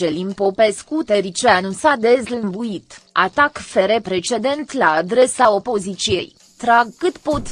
Celin Popescu Tericianu s-a dezlămbuit, atac fere precedent la adresa opoziției, trag cât pot.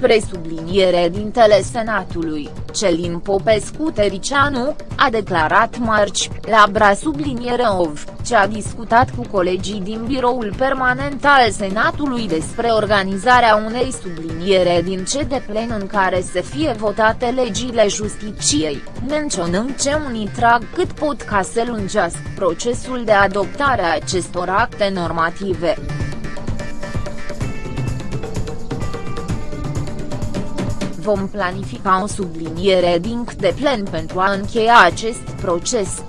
Presubliniere dintele Senatului, Celin Popescu Tericianu, a declarat marci, la Bra subliniere OV, ce a discutat cu colegii din biroul permanent al Senatului despre organizarea unei subliniere din ce de plen în care să fie votate legile justiciei, menționând ce unii trag cât pot ca să lungească procesul de adoptare a acestor acte normative. Vom planifica o subliniere din de plen pentru a încheia acest proces.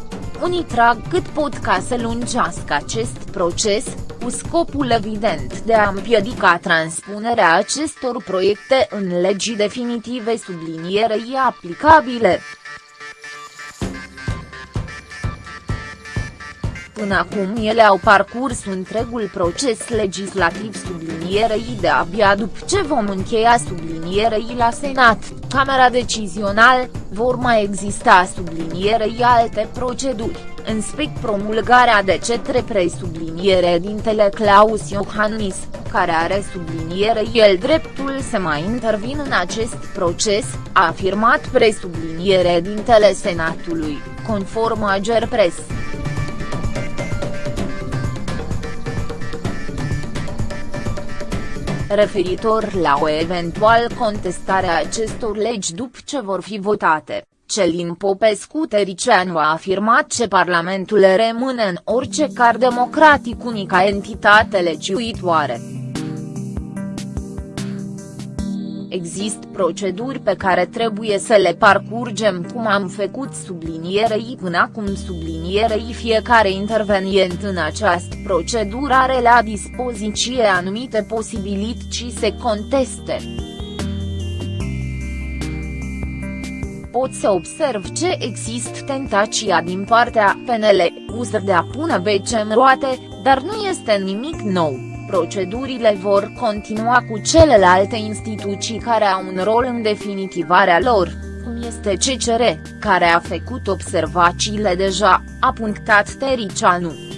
Unii trag cât pot ca să lungească acest proces, cu scopul evident de a împiedica transpunerea acestor proiecte în legii definitive sublinierei aplicabile. Până acum ele au parcurs întregul proces legislativ sublinierei de abia după ce vom încheia sublinierei la Senat, Camera Decizional, vor mai exista sublinierei alte proceduri, în spec promulgarea de cetre presubliniere dintele Claus Iohannis, care are subliniere el dreptul să mai intervin în acest proces, a afirmat presubliniere dintele Senatului, conform Ager Press. Referitor la o eventual contestare a acestor legi după ce vor fi votate. Celin Popescu Tericianu a afirmat că Parlamentul rămâne în orice car democratic unica entitate legiuitoare. Există proceduri pe care trebuie să le parcurgem cum am făcut sublinierei până acum sublinierei fiecare intervenient în această procedură are la dispoziție anumite posibilități să conteste. pot să observ ce există tentația din partea PNL, USR de a pune bece în roate, dar nu este nimic nou. Procedurile vor continua cu celelalte instituții care au un rol în definitivarea lor, cum este CCR, care a făcut observațiile deja, a punctat Tericianu.